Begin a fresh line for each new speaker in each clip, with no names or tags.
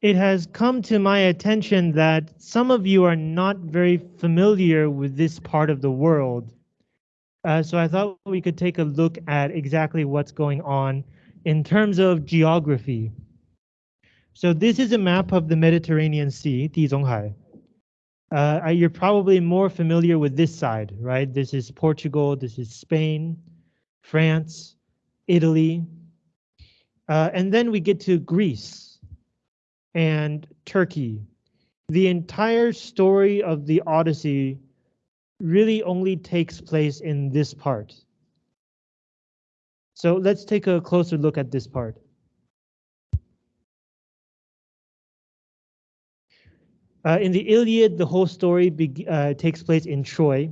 it has come to my attention that some of you are not very familiar with this part of the world. Uh, so I thought we could take a look at exactly what's going on in terms of geography. So this is a map of the Mediterranean Sea, Tizonghai. Uh, you're probably more familiar with this side, right? This is Portugal, this is Spain, France, Italy. Uh, and then we get to Greece and Turkey. The entire story of the Odyssey really only takes place in this part. So let's take a closer look at this part. Uh, in the Iliad, the whole story uh, takes place in Troy,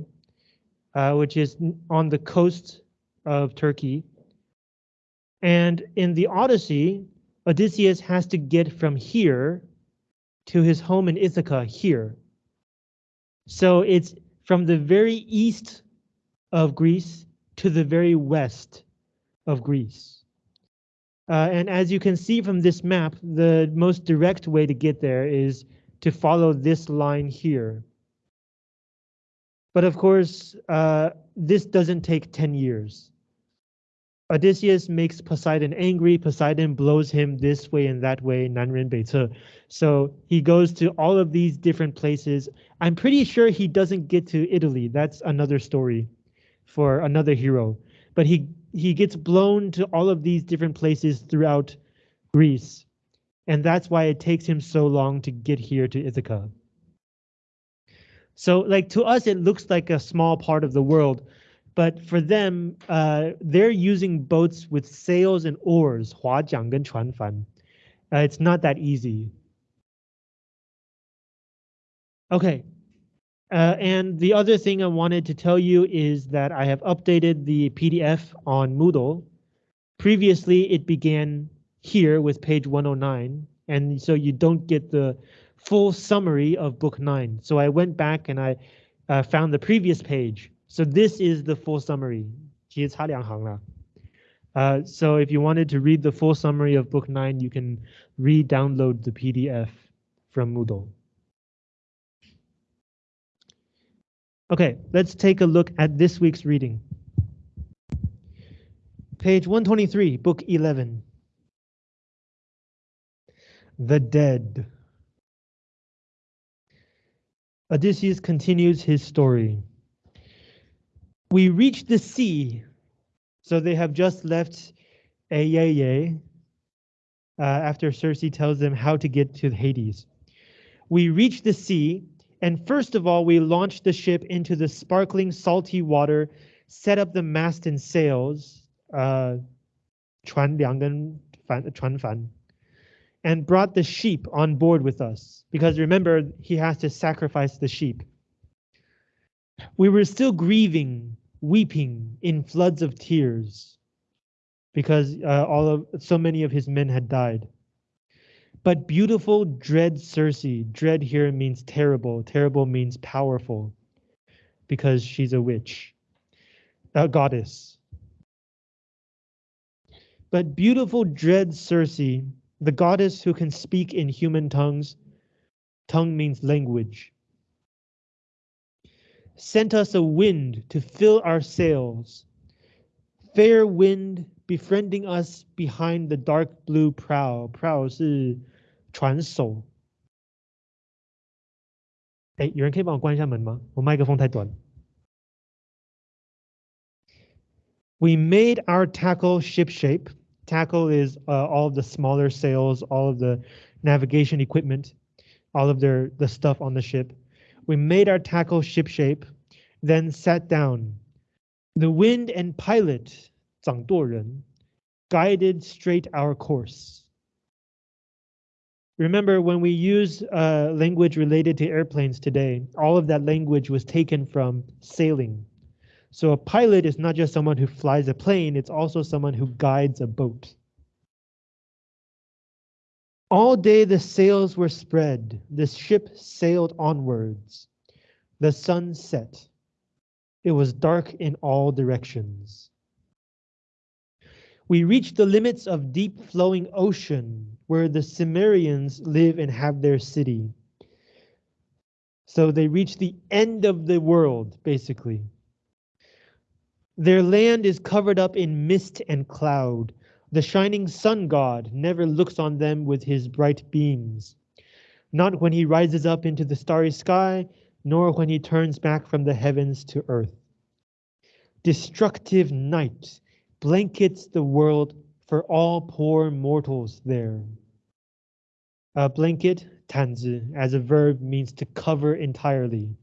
uh, which is on the coast of Turkey. And in the Odyssey, Odysseus has to get from here to his home in Ithaca here. So it's from the very east of Greece to the very west of Greece. Uh, and as you can see from this map, the most direct way to get there is to follow this line here. But of course, uh, this doesn't take 10 years. Odysseus makes Poseidon angry. Poseidon blows him this way and that way, Nanren Beice. So he goes to all of these different places. I'm pretty sure he doesn't get to Italy. That's another story for another hero. But he, he gets blown to all of these different places throughout Greece. And that's why it takes him so long to get here to Ithaca. So like to us, it looks like a small part of the world, but for them, uh, they're using boats with sails and oars, 划桨跟船帆. Uh, it's not that easy. Okay, uh, and the other thing I wanted to tell you is that I have updated the PDF on Moodle. Previously, it began here with page 109, and so you don't get the full summary of book 9. So I went back and I uh, found the previous page so this is the full summary. Uh, so if you wanted to read the full summary of book nine, you can re-download the PDF from Moodle. Okay, let's take a look at this week's reading. Page 123, book 11. The Dead. Odysseus continues his story We reach the sea. So they have just left Aiaia uh, after Circe tells them how to get to Hades. We reach the sea, and first of all, we launch the ship into the sparkling salty water, set up the mast and sails, uh, 船梁跟帆,船帆, and brought the sheep on board with us. Because remember, he has to sacrifice the sheep. We were still grieving, weeping in floods of tears because uh, all of so many of his men had died. But beautiful, dread Circe, dread here means terrible, terrible means powerful because she's a witch, a goddess. But beautiful, dread Circe, the goddess who can speak in human tongues, tongue means language, sent us a wind to fill our sails. Fair wind befriending us behind the dark blue prow. Prow 是船手。哎，有人可以帮我关一下门吗？我麦克风太短。We made our tackle shipshape. Tackle is uh, all of the smaller sails, all of the navigation equipment, all of their the stuff on the ship. We made our tackle shipshape, then sat down. The wind and pilot, 掌舵人, guided straight our course. Remember, when we use uh, language related to airplanes today, all of that language was taken from sailing. So a pilot is not just someone who flies a plane, it's also someone who guides a boat. All day the sails were spread, the ship sailed onwards. The sun set. It was dark in all directions. We reached the limits of deep flowing ocean where the Cimmerians live and have their city. So they reach the end of the world, basically. Their land is covered up in mist and cloud. The shining sun god never looks on them with his bright beams. Not when he rises up into the starry sky, nor when he turns back from the heavens to earth. Destructive night blankets the world for all poor mortals there. A blanket, 毯子, as a verb means to cover entirely.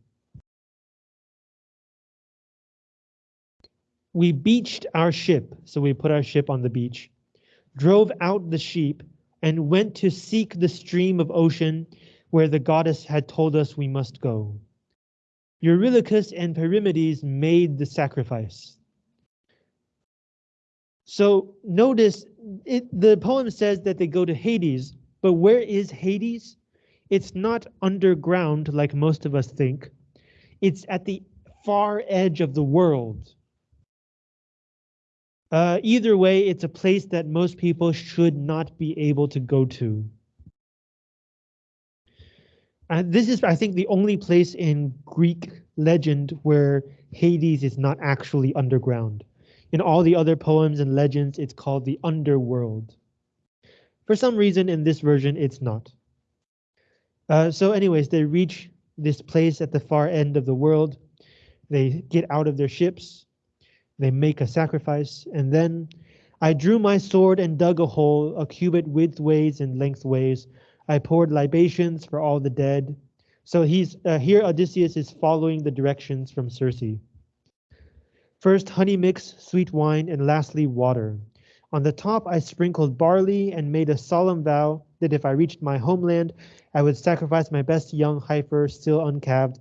We beached our ship, so we put our ship on the beach, drove out the sheep, and went to seek the stream of ocean where the goddess had told us we must go. Eurylochus and Perimedes made the sacrifice. So notice it, the poem says that they go to Hades, but where is Hades? It's not underground like most of us think. It's at the far edge of the world. Uh, either way, it's a place that most people should not be able to go to. And this is, I think, the only place in Greek legend where Hades is not actually underground. In all the other poems and legends, it's called the underworld. For some reason, in this version, it's not. Uh, so anyways, they reach this place at the far end of the world. They get out of their ships. They make a sacrifice. And then I drew my sword and dug a hole, a cubit widthways and lengthways. I poured libations for all the dead. So he's uh, here Odysseus is following the directions from Circe. First honey mix, sweet wine, and lastly water. On the top I sprinkled barley and made a solemn vow that if I reached my homeland, I would sacrifice my best young heifer still uncalved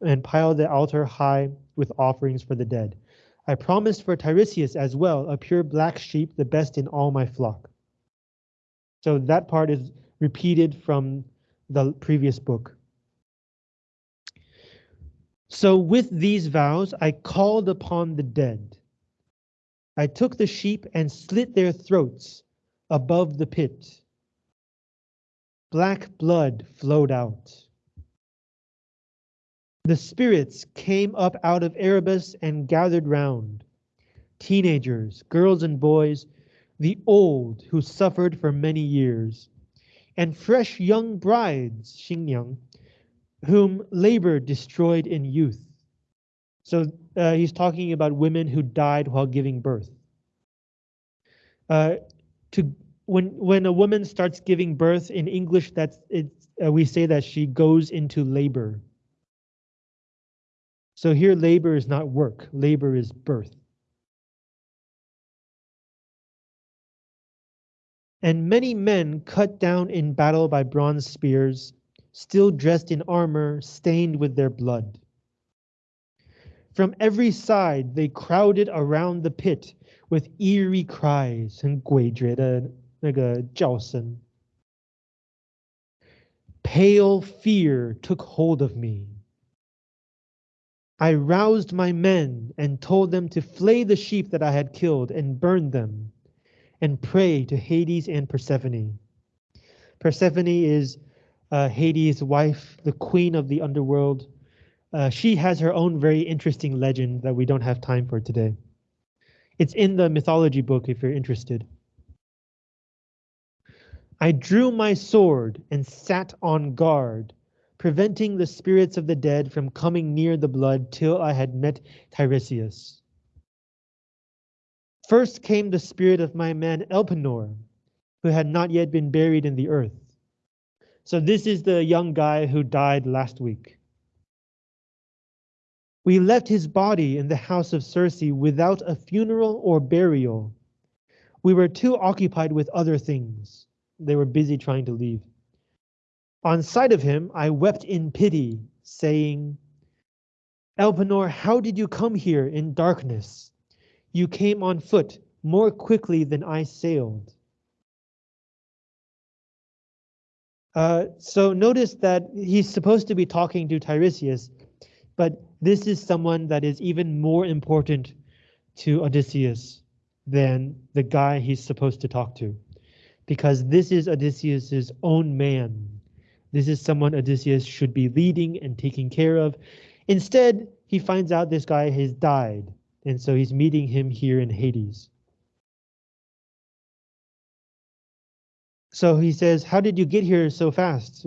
and pile the altar high with offerings for the dead. I promised for Tiresias as well, a pure black sheep, the best in all my flock. So that part is repeated from the previous book. So with these vows, I called upon the dead. I took the sheep and slit their throats above the pit. Black blood flowed out. The spirits came up out of Erebus and gathered round. Teenagers, girls and boys, the old who suffered for many years, and fresh young brides, Xingyang, whom labor destroyed in youth. So uh, he's talking about women who died while giving birth. Uh, to when when a woman starts giving birth in English, that's it. Uh, we say that she goes into labor. So here, labor is not work. Labor is birth. And many men cut down in battle by bronze spears still dressed in armor stained with their blood. From every side, they crowded around the pit with eerie cries and 诡谲的那个叫声. Pale fear took hold of me. I roused my men and told them to flay the sheep that I had killed and burn them and pray to Hades and Persephone. Persephone is uh, Hades' wife, the queen of the underworld. Uh, she has her own very interesting legend that we don't have time for today. It's in the mythology book if you're interested. I drew my sword and sat on guard, preventing the spirits of the dead from coming near the blood till I had met Tiresias. First came the spirit of my man Elpenor, who had not yet been buried in the earth. So this is the young guy who died last week. We left his body in the house of Circe without a funeral or burial. We were too occupied with other things. They were busy trying to leave. On sight of him, I wept in pity, saying, Elpenor, how did you come here in darkness? You came on foot more quickly than I sailed. Uh, so notice that he's supposed to be talking to Tiresias, but this is someone that is even more important to Odysseus. than the guy he's supposed to talk to. Because this is Odysseus's own man. This is someone Odysseus should be leading and taking care of. Instead, he finds out this guy has died, and so he's meeting him here in Hades. So he says, How did you get here so fast?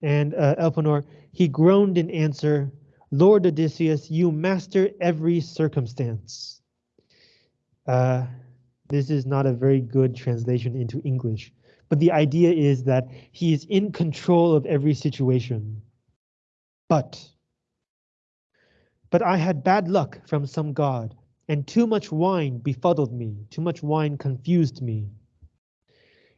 And uh, Elpenor, he groaned in answer, Lord Odysseus, you master every circumstance. Uh, this is not a very good translation into English, but the idea is that he is in control of every situation. But, but I had bad luck from some god, and too much wine befuddled me, too much wine confused me.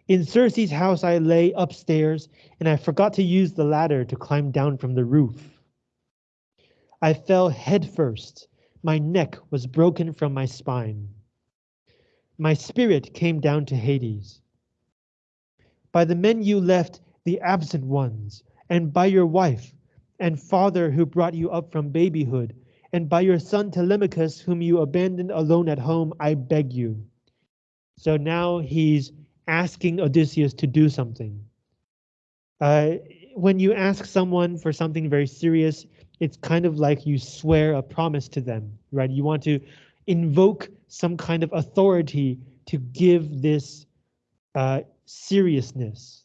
In Circe's house I lay upstairs, and I forgot to use the ladder to climb down from the roof. I fell headfirst. My neck was broken from my spine. My spirit came down to Hades. By the men you left, the absent ones, and by your wife and father who brought you up from babyhood, and by your son Telemachus, whom you abandoned alone at home, I beg you. So now he's asking Odysseus to do something. Uh, when you ask someone for something very serious, it's kind of like you swear a promise to them, right? You want to invoke some kind of authority to give this uh, seriousness.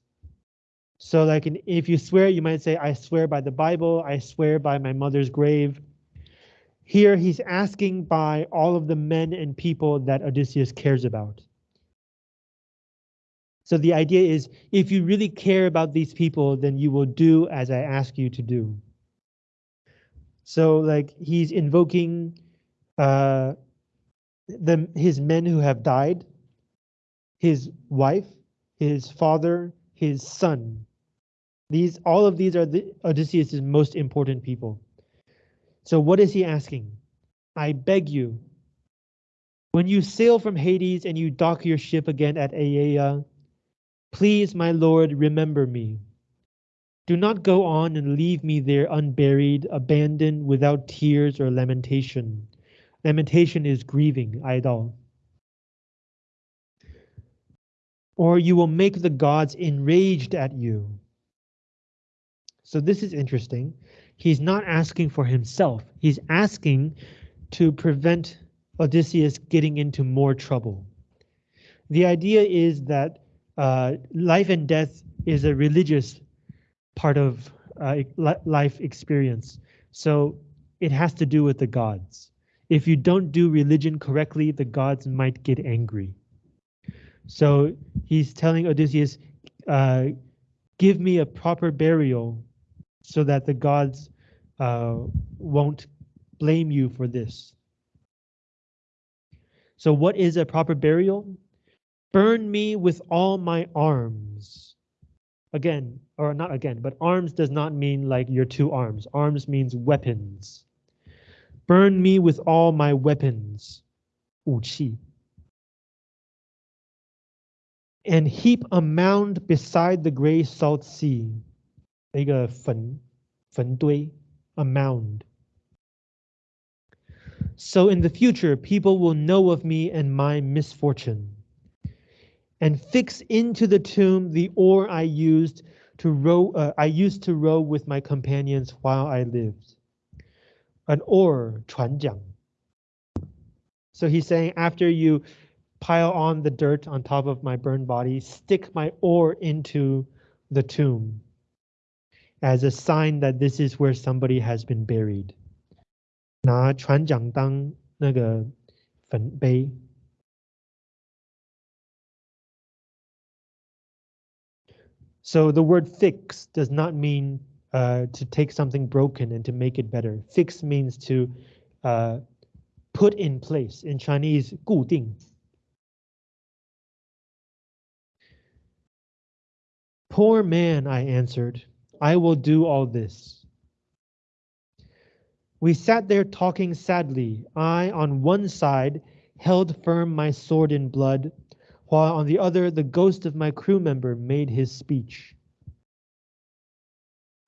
So like if you swear, you might say, I swear by the Bible, I swear by my mother's grave. Here he's asking by all of the men and people that Odysseus cares about. So the idea is if you really care about these people, then you will do as I ask you to do. So like he's invoking uh, the his men who have died, his wife, his father, his son. These all of these are the Odysseus's most important people. So what is he asking? I beg you, when you sail from Hades and you dock your ship again at Aiaia, please, my lord, remember me. Do not go on and leave me there unburied, abandoned, without tears or lamentation. Lamentation is grieving, idol. Or you will make the gods enraged at you. So this is interesting. He's not asking for himself. He's asking to prevent Odysseus getting into more trouble. The idea is that uh, life and death is a religious part of uh, life experience. So it has to do with the gods. If you don't do religion correctly, the gods might get angry. So he's telling Odysseus, uh, give me a proper burial so that the gods uh, won't blame you for this. So what is a proper burial? Burn me with all my arms again, or not again, but arms does not mean like your two arms. Arms means weapons. Burn me with all my weapons, 武器 And heap a mound beside the gray salt sea, 一个坟,坟堆, a mound. So in the future, people will know of me and my misfortune and fix into the tomb the oar I used to row uh, I used to row with my companions while I lived. An oar, 船桨. So he's saying after you pile on the dirt on top of my burned body, stick my oar into the tomb as a sign that this is where somebody has been buried. 拿船桨当那个坟碑。So the word fix does not mean uh, to take something broken and to make it better. Fix means to uh, put in place. In Chinese, 固定. Poor man, I answered, I will do all this. We sat there talking sadly. I, on one side, held firm my sword in blood, while on the other the ghost of my crew member made his speech.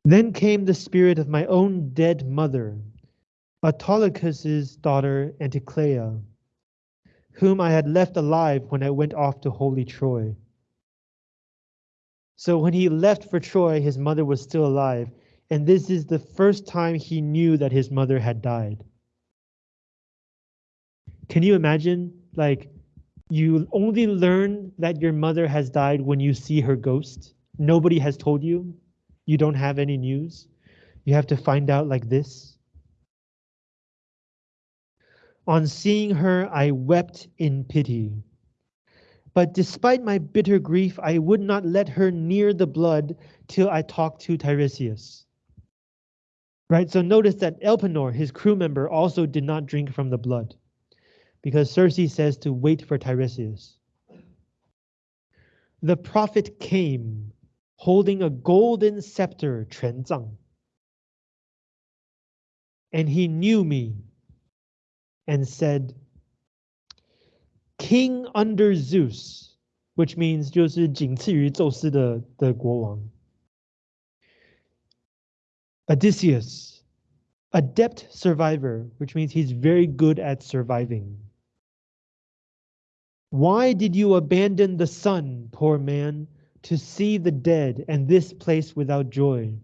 Then came the spirit of my own dead mother, Autolycus's daughter Anticlea, whom I had left alive when I went off to holy Troy. So when he left for Troy, his mother was still alive, and this is the first time he knew that his mother had died. Can you imagine, like, you only learn that your mother has died when you see her ghost? Nobody has told you? You don't have any news? You have to find out like this? On seeing her, I wept in pity. But despite my bitter grief, I would not let her near the blood till I talked to Tiresias. Right, so notice that Elpenor, his crew member, also did not drink from the blood because Circe says to wait for Tiresias. The prophet came holding a golden scepter, Quanzang, and he knew me and said, King under Zeus, which means 就是仅次于宙斯的的国王。Odysseus, adept survivor, which means he's very good at surviving. Why did you abandon the sun, poor man, to see the dead and this place without joy?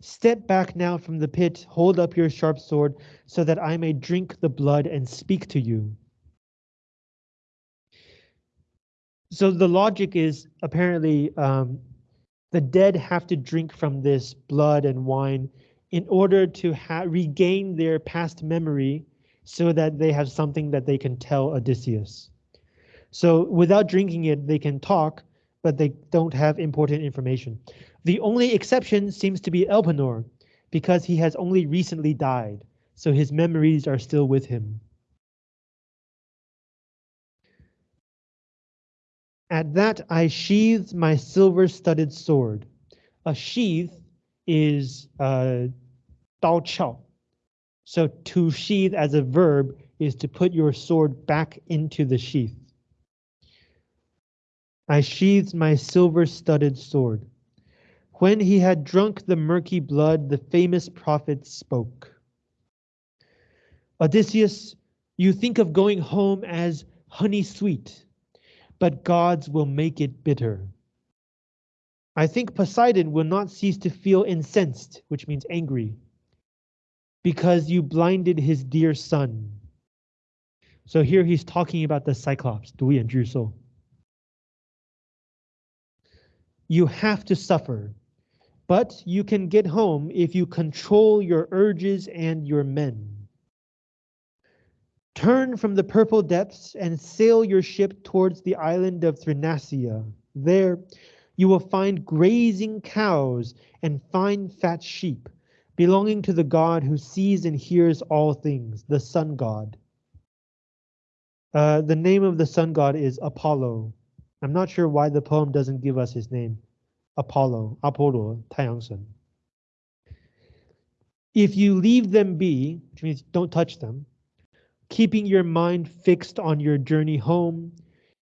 Step back now from the pit, hold up your sharp sword, so that I may drink the blood and speak to you. So the logic is apparently um, the dead have to drink from this blood and wine in order to regain their past memory so that they have something that they can tell Odysseus. So without drinking it, they can talk, but they don't have important information. The only exception seems to be Elpenor, because he has only recently died, so his memories are still with him. At that I sheathed my silver-studded sword. A sheath is uh, dao chao. So to sheath as a verb is to put your sword back into the sheath. I sheathed my silver-studded sword. When he had drunk the murky blood, the famous prophet spoke. Odysseus, you think of going home as honey sweet, but gods will make it bitter. I think Poseidon will not cease to feel incensed, which means angry, because you blinded his dear son. So here he's talking about the Cyclops, Du Yan Zhu You have to suffer, but you can get home if you control your urges and your men. Turn from the purple depths and sail your ship towards the island of Thrinacia. There, you will find grazing cows and fine fat sheep, belonging to the god who sees and hears all things, the sun god. Uh, the name of the sun god is Apollo. I'm not sure why the poem doesn't give us his name. Apollo, Apollo, 太阳神. If you leave them be, which means don't touch them, keeping your mind fixed on your journey home,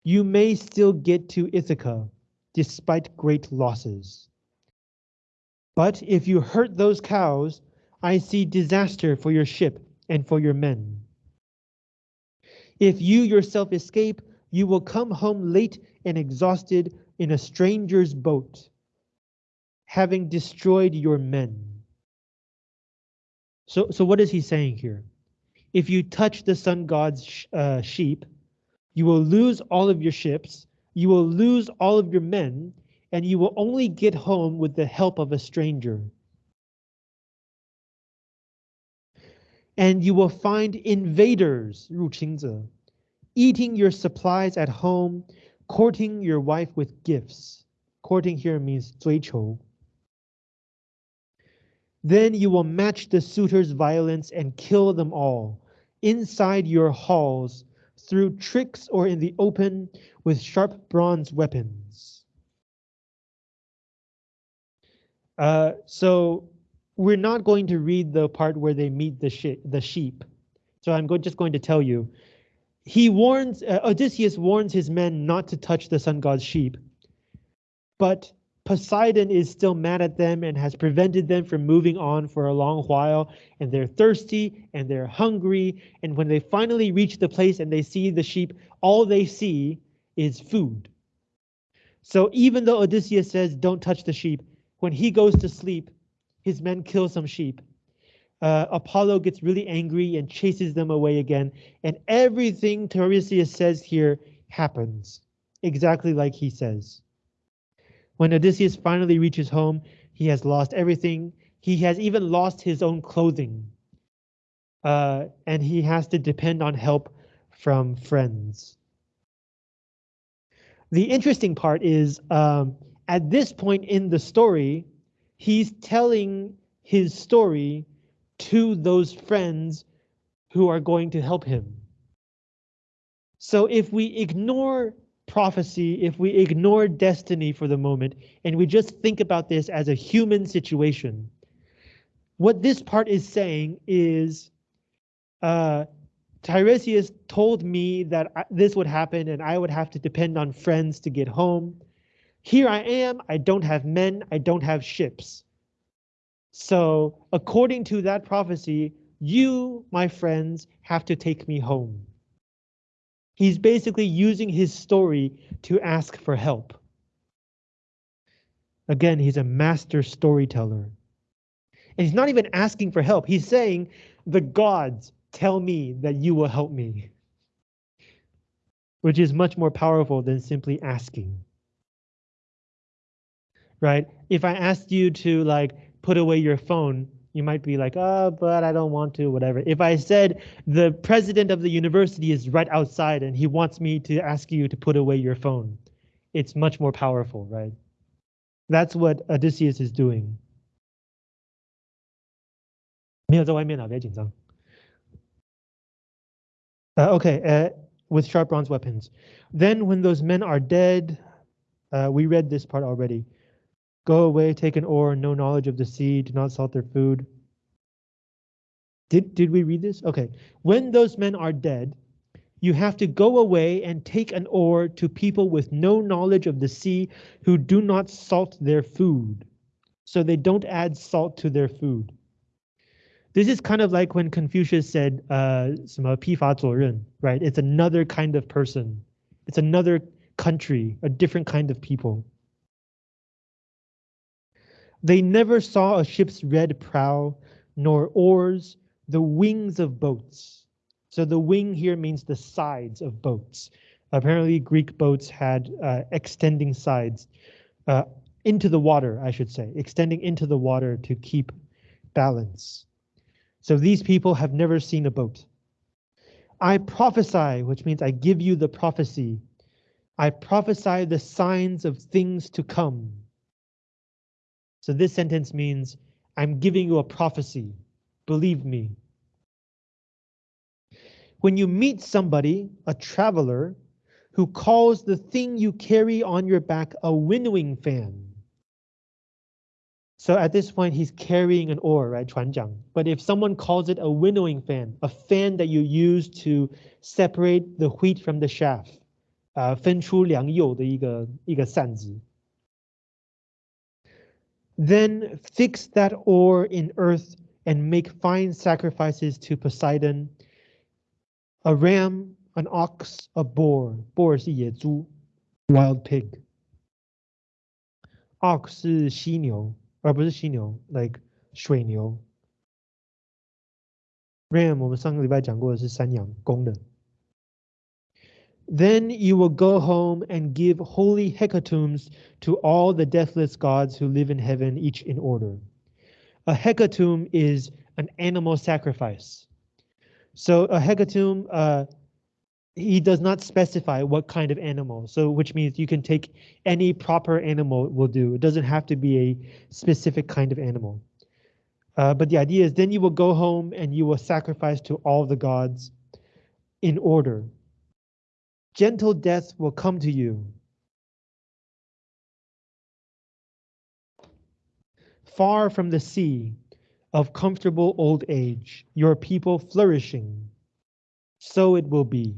you may still get to Ithaca despite great losses. But if you hurt those cows, I see disaster for your ship and for your men. If you yourself escape, you will come home late and exhausted in a stranger's boat, having destroyed your men. So, so what is he saying here? If you touch the sun god's sh uh, sheep, you will lose all of your ships, you will lose all of your men, and you will only get home with the help of a stranger. And you will find invaders, 入侵者, eating your supplies at home, courting your wife with gifts. Courting here means 追求. Then you will match the suitor's violence and kill them all, inside your halls, through tricks or in the open with sharp bronze weapons. Uh, so we're not going to read the part where they meet the, the sheep. So I'm go just going to tell you. He warns, uh, Odysseus warns his men not to touch the sun god's sheep. But Poseidon is still mad at them and has prevented them from moving on for a long while. And they're thirsty and they're hungry. And when they finally reach the place and they see the sheep, all they see is food. So even though Odysseus says, don't touch the sheep, when he goes to sleep, his men kill some sheep. Uh, Apollo gets really angry and chases them away again. And everything Tiresias says here happens exactly like he says. When Odysseus finally reaches home, he has lost everything. He has even lost his own clothing. Uh, and he has to depend on help from friends. The interesting part is um, at this point in the story, he's telling his story to those friends who are going to help him. So if we ignore prophecy, if we ignore destiny for the moment and we just think about this as a human situation, what this part is saying is uh, Tiresias told me that this would happen and I would have to depend on friends to get home. Here I am, I don't have men, I don't have ships. So according to that prophecy, you, my friends, have to take me home. He's basically using his story to ask for help. Again, he's a master storyteller. And he's not even asking for help. He's saying, the gods tell me that you will help me. Which is much more powerful than simply asking. Right? If I asked you to like put away your phone, you might be like, oh, but I don't want to, whatever. If I said the president of the university is right outside and he wants me to ask you to put away your phone, it's much more powerful, right? That's what Odysseus is doing. 没有在外面啊，别紧张。Uh, okay, uh, with sharp bronze weapons. Then when those men are dead, uh, we read this part already. Go away, take an oar, no knowledge of the sea, do not salt their food. Did, did we read this? Okay. When those men are dead, you have to go away and take an oar to people with no knowledge of the sea who do not salt their food. So they don't add salt to their food. This is kind of like when Confucius said, uh, 什么批发左任, right? It's another kind of person. It's another country, a different kind of people. They never saw a ship's red prow, nor oars, the wings of boats. So the wing here means the sides of boats. Apparently Greek boats had uh, extending sides uh, into the water, I should say, extending into the water to keep balance. So these people have never seen a boat. I prophesy, which means I give you the prophecy. I prophesy the signs of things to come. So this sentence means I'm giving you a prophecy. Believe me. When you meet somebody, a traveler, who calls the thing you carry on your back a winnowing fan. So at this point, he's carrying an oar, right, 船桨. But if someone calls it a winnowing fan, a fan that you use to separate the wheat from the chaff, 呃，分出良莠的一个一个扇子。 then fix that oar in earth and make fine sacrifices to Poseidon, a ram, an ox, a boar. Boar 是野猪，wild pig. Ox is 水牛。Ram 我们上个礼拜讲过的是山羊，公的。Then you will go home and give holy hecatombs to all the deathless gods who live in heaven, each in order. A hecatomb is an animal sacrifice. So a hecatomb, uh, he does not specify what kind of animal, so which means you can take any proper animal will do. It doesn't have to be a specific kind of animal. Uh, but the idea is then you will go home and you will sacrifice to all the gods in order gentle death will come to you. Far from the sea of comfortable old age, your people flourishing, so it will be.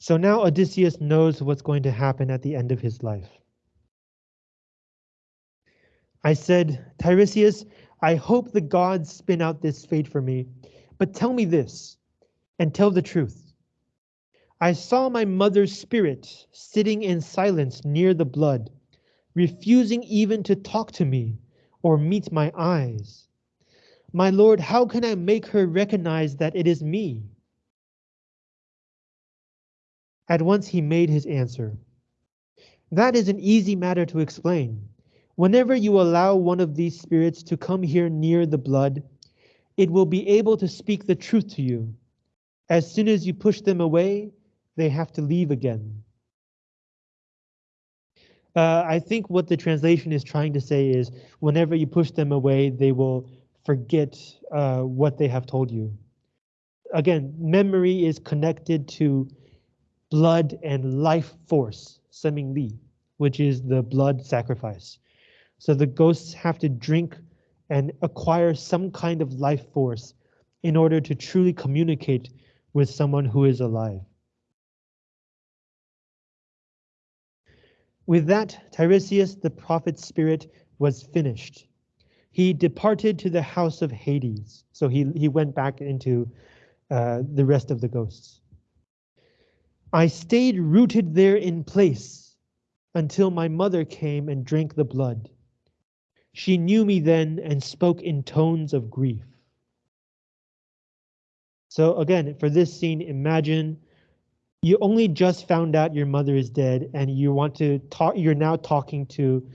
So now Odysseus knows what's going to happen at the end of his life. I said, Tiresias, I hope the gods spin out this fate for me, but tell me this, and tell the truth. I saw my mother's spirit sitting in silence near the blood, refusing even to talk to me or meet my eyes. My lord, how can I make her recognize that it is me? At once he made his answer. That is an easy matter to explain. Whenever you allow one of these spirits to come here near the blood, it will be able to speak the truth to you. As soon as you push them away, they have to leave again. Uh, I think what the translation is trying to say is whenever you push them away, they will forget uh, what they have told you. Again, memory is connected to blood and life force, Seming Li, which is the blood sacrifice. So the ghosts have to drink and acquire some kind of life force in order to truly communicate with someone who is alive. With that, Tiresias, the prophet's spirit, was finished. He departed to the house of Hades. So he, he went back into uh, the rest of the ghosts. I stayed rooted there in place until my mother came and drank the blood. She knew me then and spoke in tones of grief. So again, for this scene, imagine you only just found out your mother is dead and you want to talk, you're now talking to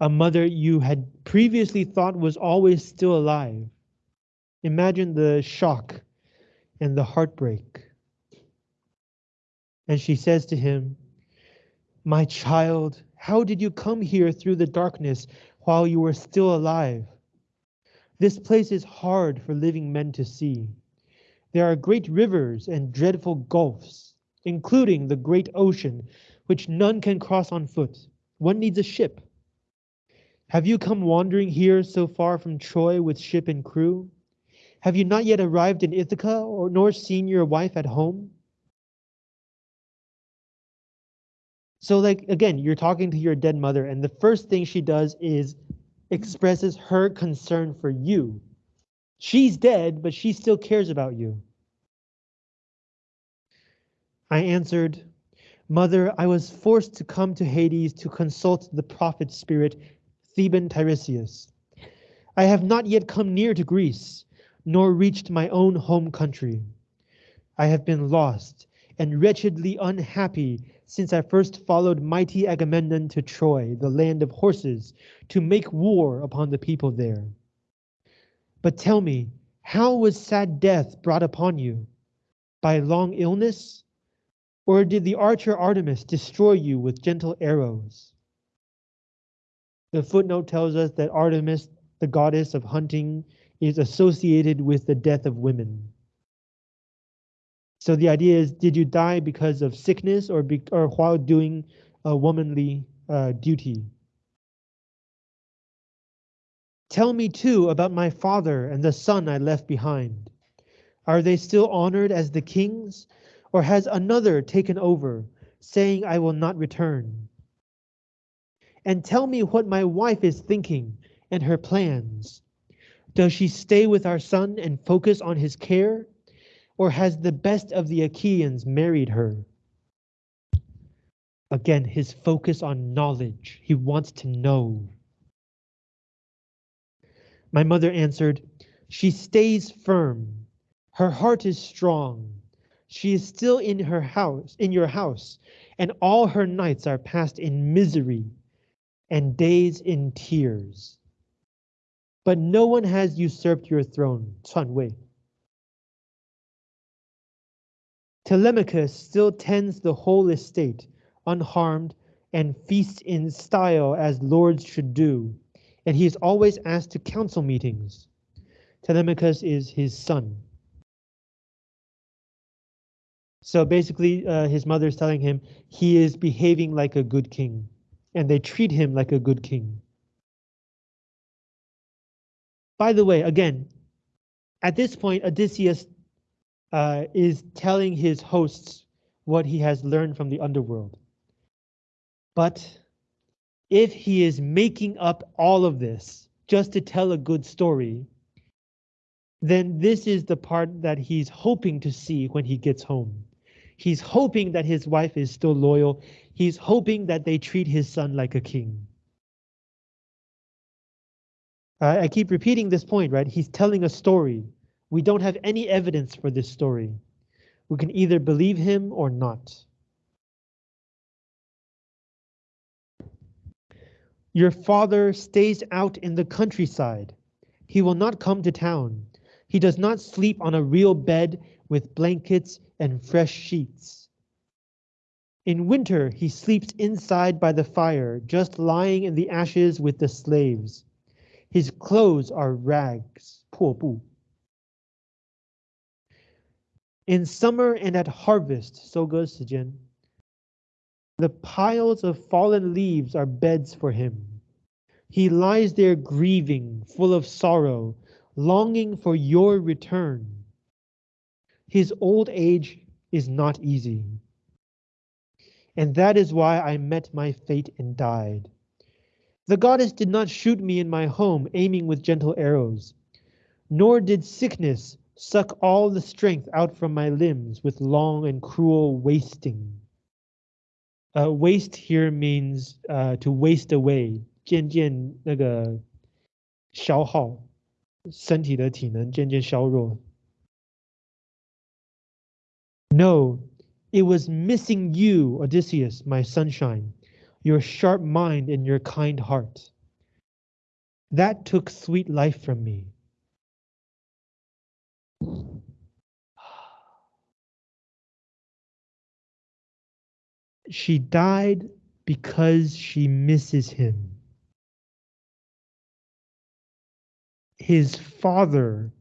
a mother you had previously thought was always still alive. Imagine the shock and the heartbreak. And she says to him, My child, how did you come here through the darkness while you were still alive? This place is hard for living men to see. There are great rivers and dreadful gulfs including the great ocean, which none can cross on foot. One needs a ship. Have you come wandering here so far from Troy with ship and crew? Have you not yet arrived in Ithaca, or nor seen your wife at home? So, like, again, you're talking to your dead mother, and the first thing she does is expresses her concern for you. She's dead, but she still cares about you. I answered, Mother, I was forced to come to Hades to consult the prophet spirit, Theban Tiresias. I have not yet come near to Greece, nor reached my own home country. I have been lost and wretchedly unhappy since I first followed mighty Agamemnon to Troy, the land of horses, to make war upon the people there. But tell me, how was sad death brought upon you? By long illness? Or did the archer Artemis destroy you with gentle arrows? The footnote tells us that Artemis, the goddess of hunting, is associated with the death of women. So the idea is, did you die because of sickness or, be, or while doing a womanly uh, duty? Tell me too about my father and the son I left behind. Are they still honored as the kings or has another taken over, saying, I will not return? And tell me what my wife is thinking and her plans. Does she stay with our son and focus on his care? Or has the best of the Achaeans married her? Again, his focus on knowledge. He wants to know. My mother answered, She stays firm. Her heart is strong. She is still in her house, in your house, and all her nights are passed in misery and days in tears. But no one has usurped your throne, Chuan Wei. Telemachus still tends the whole estate, unharmed, and feasts in style as lords should do, and he is always asked to council meetings. Telemachus is his son. So basically, uh, his mother is telling him he is behaving like a good king, and they treat him like a good king. By the way, again, at this point, Odysseus uh, is telling his hosts what he has learned from the underworld. But if he is making up all of this just to tell a good story, then this is the part that he's hoping to see when he gets home. He's hoping that his wife is still loyal. He's hoping that they treat his son like a king. Uh, I keep repeating this point, right? He's telling a story. We don't have any evidence for this story. We can either believe him or not. Your father stays out in the countryside. He will not come to town. He does not sleep on a real bed with blankets and fresh sheets. In winter, he sleeps inside by the fire, just lying in the ashes with the slaves. His clothes are rags, 破布. In summer and at harvest, 收割时间, the piles of fallen leaves are beds for him. He lies there grieving, full of sorrow, longing for your return. His old age is not easy. And that is why I met my fate and died. The goddess did not shoot me in my home, aiming with gentle arrows, nor did sickness suck all the strength out from my limbs with long and cruel wasting. Uh, waste here means uh, to waste away, 渐渐那个消耗。身体的体能渐渐削弱。 No, it was missing you, Odysseus, my sunshine, your sharp mind and your kind heart. That took sweet life from me. She died because she misses him. his father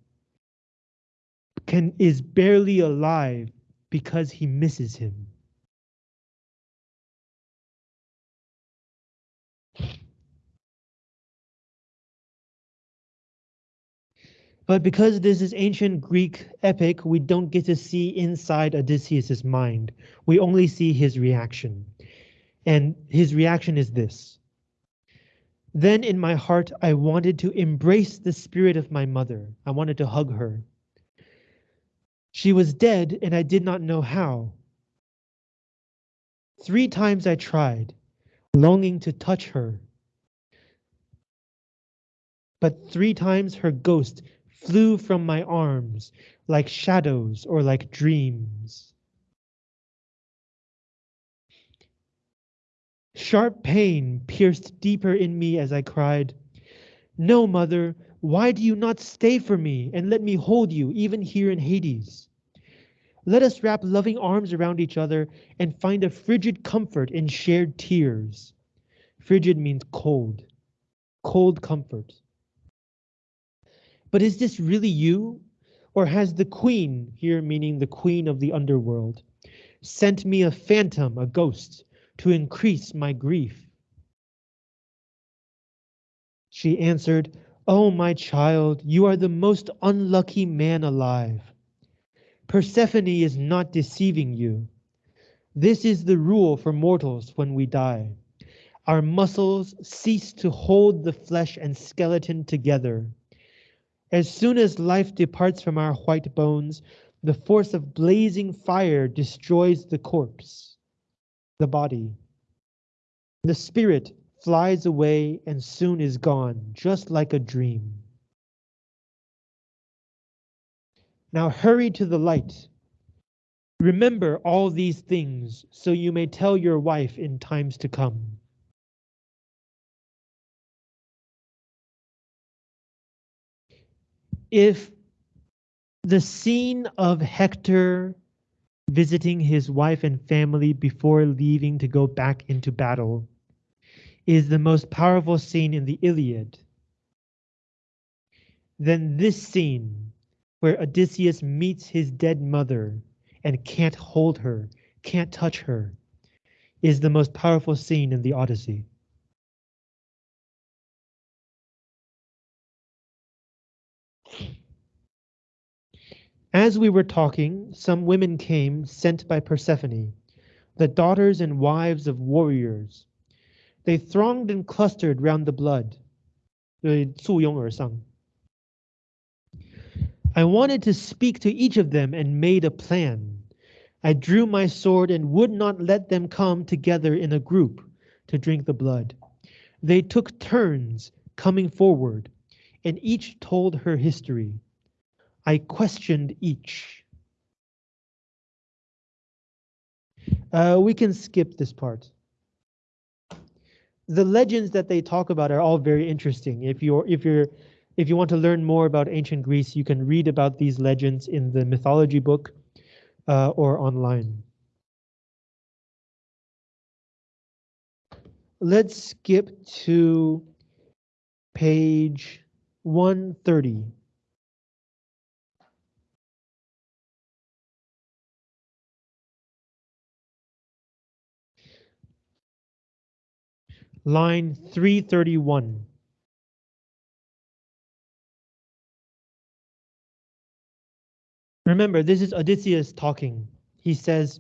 can is barely alive because he misses him. But because this is ancient Greek epic, we don't get to see inside Odysseus's mind. We only see his reaction. And his reaction is this. Then in my heart, I wanted to embrace the spirit of my mother. I wanted to hug her. She was dead, and I did not know how. Three times I tried, longing to touch her. But three times her ghost flew from my arms like shadows or like dreams. Sharp pain pierced deeper in me as I cried, No, mother, why do you not stay for me and let me hold you even here in Hades? Let us wrap loving arms around each other and find a frigid comfort in shared tears. Frigid means cold, cold comfort. But is this really you? Or has the queen, here meaning the queen of the underworld, sent me a phantom, a ghost, to increase my grief. She answered, Oh, my child, you are the most unlucky man alive. Persephone is not deceiving you. This is the rule for mortals when we die. Our muscles cease to hold the flesh and skeleton together. As soon as life departs from our white bones, the force of blazing fire destroys the corpse the body. The spirit flies away and soon is gone, just like a dream. Now hurry to the light. Remember all these things so you may tell your wife in times to come. If the scene of Hector visiting his wife and family before leaving to go back into battle, is the most powerful scene in the Iliad. Then this scene, where Odysseus meets his dead mother and can't hold her, can't touch her, is the most powerful scene in the Odyssey. As we were talking, some women came sent by Persephone, the daughters and wives of warriors. They thronged and clustered round the blood. 对，簇拥而上。I wanted to speak to each of them and made a plan. I drew my sword and would not let them come together in a group to drink the blood. They took turns coming forward, and each told her history. I questioned each. Uh, we can skip this part. The legends that they talk about are all very interesting. If you're if you're if you want to learn more about ancient Greece, you can read about these legends in the mythology book uh, or online. Let's skip to page 130. Line 331. Remember, this is Odysseus talking. He says,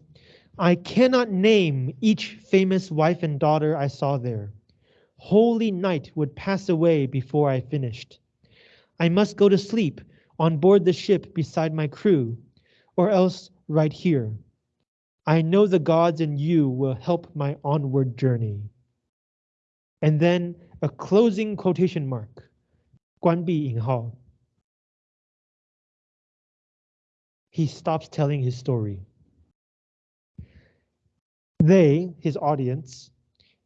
I cannot name each famous wife and daughter I saw there. Holy night would pass away before I finished. I must go to sleep on board the ship beside my crew, or else right here. I know the gods and you will help my onward journey And then a closing quotation mark, 关闭引号. he stops telling his story. They, his audience,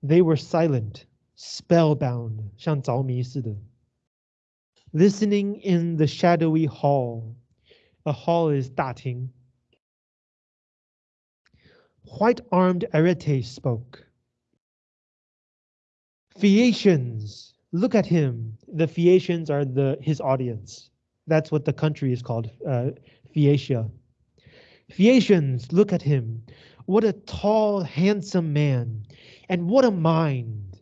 they were silent, spellbound, 像着迷似的. Listening in the shadowy hall. A hall is 大厅. White-armed Arete spoke. Phaeacians, look at him. The Phaeacians are the his audience. That's what the country is called, uh, Phaeacia. Phaeacians, look at him. What a tall, handsome man, and what a mind.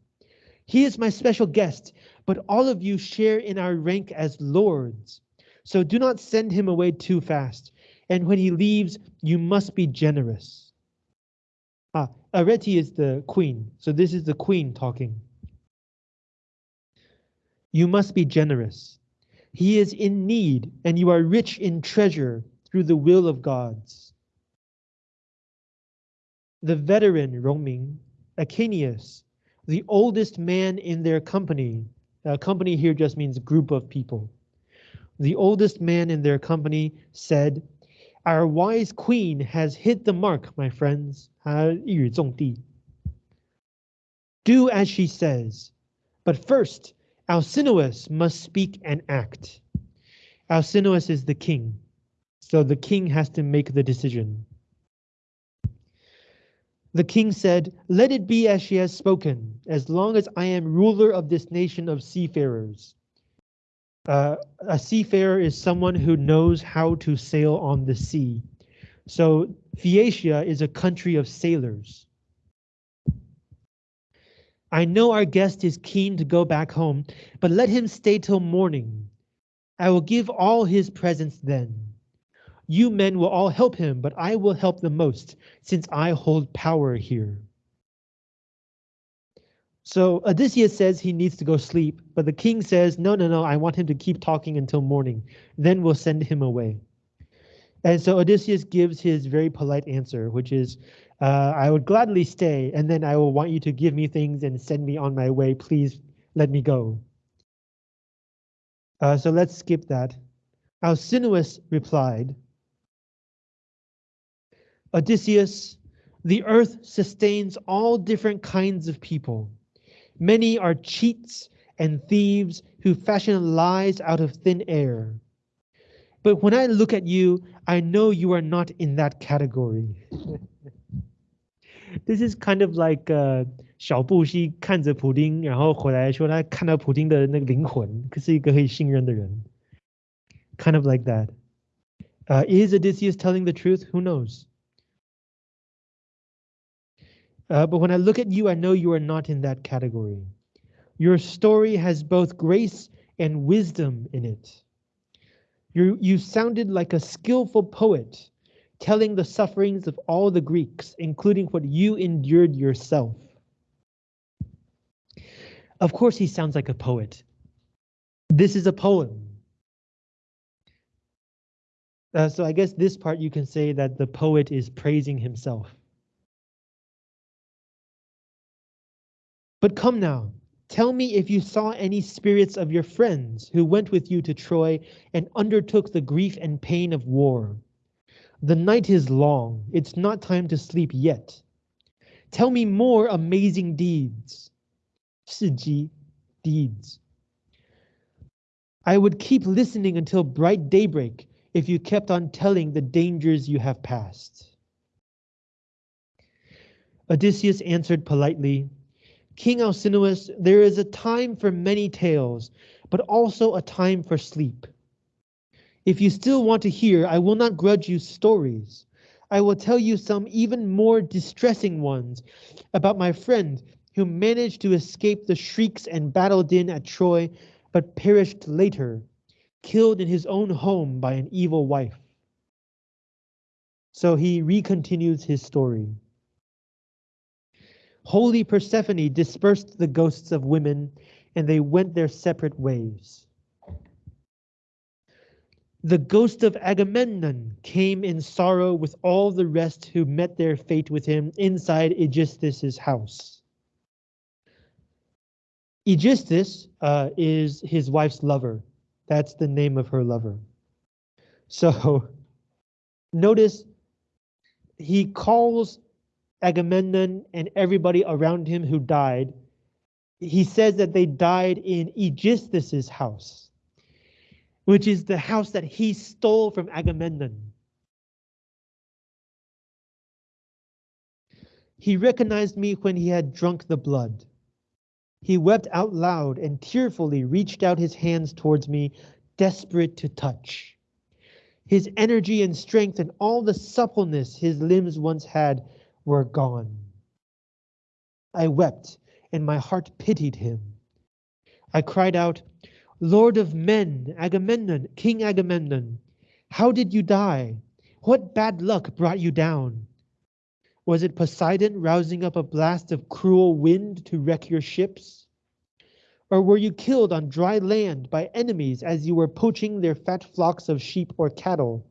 He is my special guest, but all of you share in our rank as lords. So do not send him away too fast, and when he leaves, you must be generous. Ah, Arete is the queen, so this is the queen talking. You must be generous. He is in need, and you are rich in treasure through the will of gods. The veteran roaming, Echeneus, the oldest man in their company, uh, company here just means group of people. The oldest man in their company said, Our wise queen has hit the mark, my friends. Do as she says, but first Alcinous must speak and act. Alcinous is the king, so the king has to make the decision. The king said, Let it be as she has spoken, as long as I am ruler of this nation of seafarers. Uh, a seafarer is someone who knows how to sail on the sea. So Phaeacia is a country of sailors. I know our guest is keen to go back home, but let him stay till morning. I will give all his presents then. You men will all help him, but I will help the most, since I hold power here. So Odysseus says he needs to go sleep, but the king says, no, no, no, I want him to keep talking until morning. Then we'll send him away. And so Odysseus gives his very polite answer, which is, uh, I would gladly stay, and then I will want you to give me things and send me on my way. Please let me go. Uh, so let's skip that. Alcinous replied, Odysseus, the earth sustains all different kinds of people. Many are cheats and thieves who fashion lies out of thin air. But when I look at you, I know you are not in that category. This is kind of like 呃小布希看着普丁，然后回来说他看到普丁的那个灵魂，是一个可以信任的人。Kind of like that. Uh, is Odysseus telling the truth? Who knows? Uh, but when I look at you, I know you are not in that category. Your story has both grace and wisdom in it. You, you sounded like a skillful poet telling the sufferings of all the Greeks, including what you endured yourself. Of course, he sounds like a poet. This is a poem. Uh, so I guess this part you can say that the poet is praising himself. But come now, tell me if you saw any spirits of your friends who went with you to Troy and undertook the grief and pain of war. The night is long, it's not time to sleep yet. Tell me more amazing deeds. 事迹, deeds. I would keep listening until bright daybreak if you kept on telling the dangers you have passed. Odysseus answered politely, King Alcinous, there is a time for many tales, but also a time for sleep. If you still want to hear, I will not grudge you stories. I will tell you some even more distressing ones about my friend who managed to escape the shrieks and battle din at Troy, but perished later, killed in his own home by an evil wife. So he recontinues his story. Holy Persephone dispersed the ghosts of women, and they went their separate ways. The ghost of Agamemnon came in sorrow with all the rest who met their fate with him inside Aegisthus' house. Aegisthus uh, is his wife's lover. That's the name of her lover. So notice he calls Agamemnon and everybody around him who died, he says that they died in Aegisthus' house, which is the house that he stole from Agamemnon. He recognized me when he had drunk the blood. He wept out loud and tearfully reached out his hands towards me, desperate to touch. His energy and strength and all the suppleness his limbs once had were gone. I wept, and my heart pitied him. I cried out, Lord of men, Agamemnon, King Agamemnon, how did you die? What bad luck brought you down? Was it Poseidon rousing up a blast of cruel wind to wreck your ships? Or were you killed on dry land by enemies as you were poaching their fat flocks of sheep or cattle?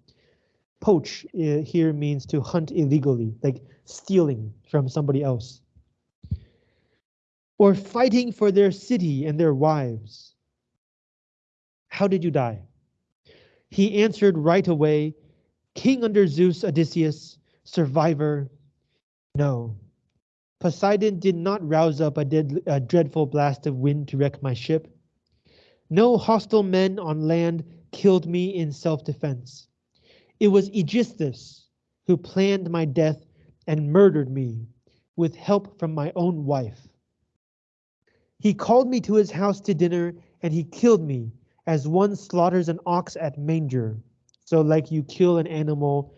Poach uh, here means to hunt illegally, like stealing from somebody else. Or fighting for their city and their wives. How did you die? He answered right away, King under Zeus, Odysseus, survivor. No. Poseidon did not rouse up a, dead, a dreadful blast of wind to wreck my ship. No hostile men on land killed me in self-defense. It was Aegisthus who planned my death and murdered me with help from my own wife. He called me to his house to dinner and he killed me as one slaughters an ox at manger. So like you kill an animal,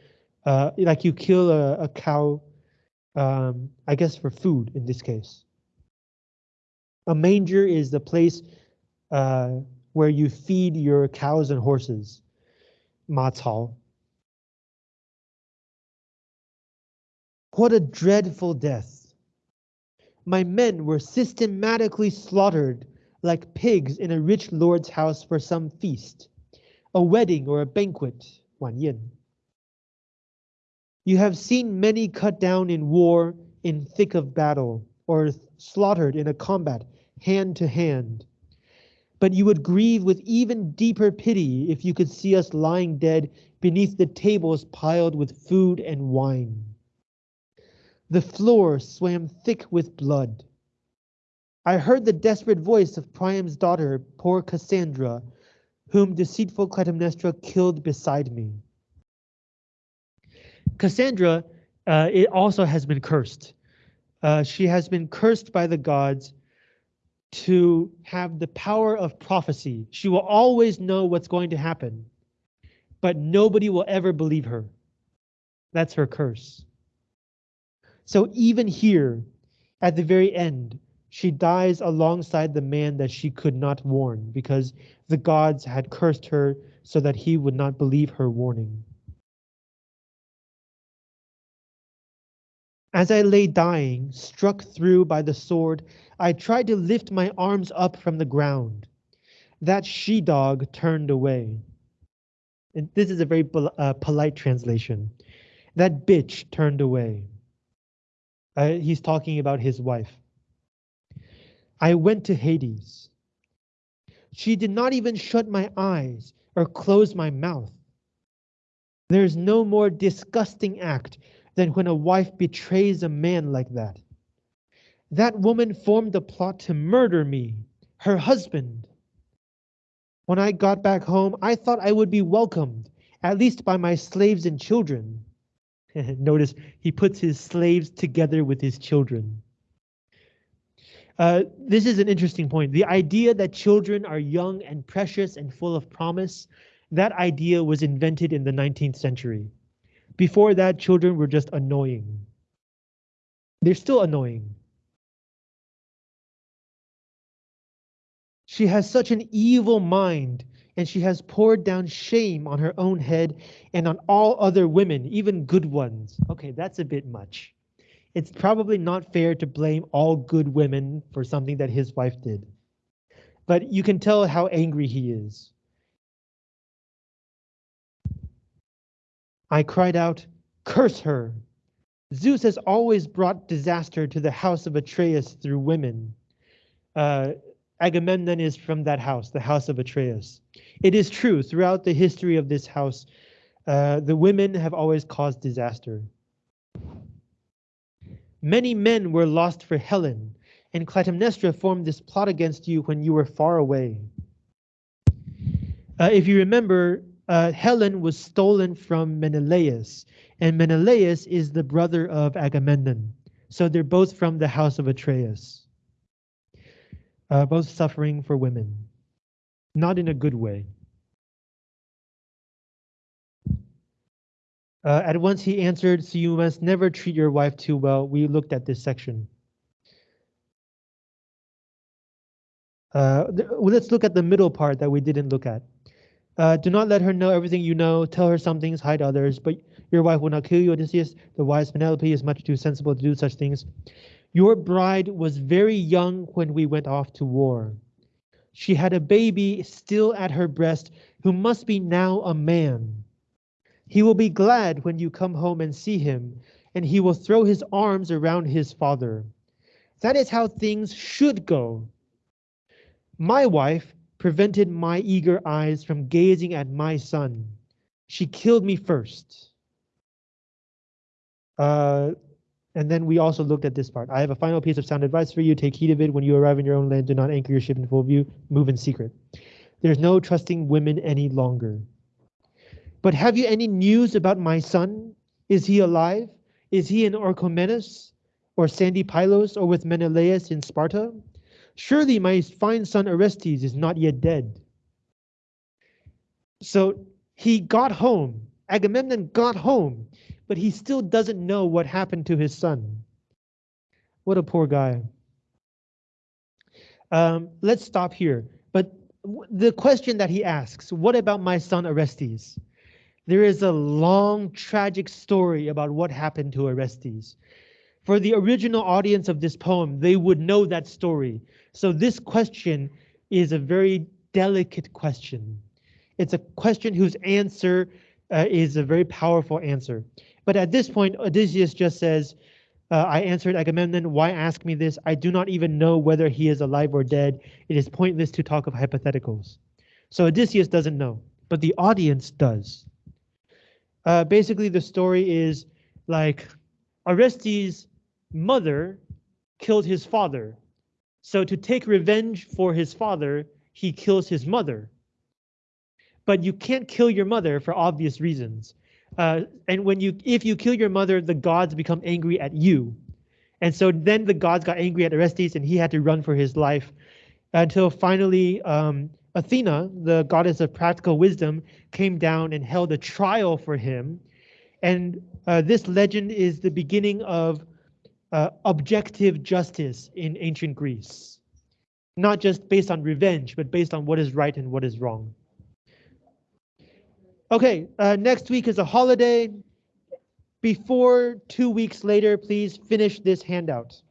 uh, like you kill a, a cow, um, I guess for food in this case. A manger is the place uh, where you feed your cows and horses. 马槽. What a dreadful death. My men were systematically slaughtered like pigs in a rich lord's house for some feast, a wedding or a banquet, Wan Yin. You have seen many cut down in war, in thick of battle, or slaughtered in a combat, hand to hand. But you would grieve with even deeper pity if you could see us lying dead beneath the tables piled with food and wine. The floor swam thick with blood. I heard the desperate voice of Priam's daughter, poor Cassandra, whom deceitful Clytemnestra killed beside me. Cassandra uh, it also has been cursed. Uh, she has been cursed by the gods to have the power of prophecy. She will always know what's going to happen, but nobody will ever believe her. That's her curse. So even here, at the very end, she dies alongside the man that she could not warn because the gods had cursed her so that he would not believe her warning. As I lay dying, struck through by the sword, I tried to lift my arms up from the ground. That she dog turned away. And this is a very uh, polite translation. That bitch turned away. Uh, he's talking about his wife. I went to Hades. She did not even shut my eyes or close my mouth. There's no more disgusting act than when a wife betrays a man like that. That woman formed a plot to murder me, her husband. When I got back home, I thought I would be welcomed, at least by my slaves and children. Notice he puts his slaves together with his children. Uh, this is an interesting point. The idea that children are young and precious and full of promise, that idea was invented in the 19th century. Before that, children were just annoying. They're still annoying. She has such an evil mind, and she has poured down shame on her own head and on all other women, even good ones. Okay, that's a bit much it's probably not fair to blame all good women for something that his wife did. But you can tell how angry he is. I cried out, Curse her! Zeus has always brought disaster to the house of Atreus through women. Uh, Agamemnon is from that house, the house of Atreus. It is true, throughout the history of this house, uh, the women have always caused disaster. Many men were lost for Helen, and Clytemnestra formed this plot against you when you were far away. Uh, if you remember, uh, Helen was stolen from Menelaus, and Menelaus is the brother of Agamemnon. So they're both from the house of Atreus, uh, both suffering for women, not in a good way. Uh, at once he answered, so you must never treat your wife too well. We looked at this section. Uh, let's look at the middle part that we didn't look at. Uh, do not let her know everything you know. Tell her some things, hide others. But your wife will not kill you, Odysseus. The wise Penelope is much too sensible to do such things. Your bride was very young when we went off to war. She had a baby still at her breast who must be now a man. He will be glad when you come home and see him, and he will throw his arms around his father. That is how things should go. My wife prevented my eager eyes from gazing at my son. She killed me first. Uh, and then we also looked at this part. I have a final piece of sound advice for you. Take heed of it when you arrive in your own land. Do not anchor your ship in full view. Move in secret. There's no trusting women any longer. But have you any news about my son? Is he alive? Is he in Orchomenus or sandy Pylos or with Menelaus in Sparta? Surely my fine son Orestes is not yet dead. So he got home. Agamemnon got home, but he still doesn't know what happened to his son. What a poor guy. Um, let's stop here. But the question that he asks, what about my son Orestes? There is a long, tragic story about what happened to Orestes. For the original audience of this poem, they would know that story. So this question is a very delicate question. It's a question whose answer uh, is a very powerful answer. But at this point, Odysseus just says, uh, I answered Agamemnon, why ask me this? I do not even know whether he is alive or dead. It is pointless to talk of hypotheticals. So Odysseus doesn't know, but the audience does. Uh, basically, the story is like Orestes' mother killed his father. So to take revenge for his father, he kills his mother. But you can't kill your mother for obvious reasons. Uh, and when you, if you kill your mother, the gods become angry at you. And so then the gods got angry at Orestes and he had to run for his life until finally um, Athena, the goddess of practical wisdom, came down and held a trial for him. And uh, this legend is the beginning of uh, objective justice in ancient Greece. Not just based on revenge, but based on what is right and what is wrong. Okay, uh, next week is a holiday. before two weeks later, please finish this handout.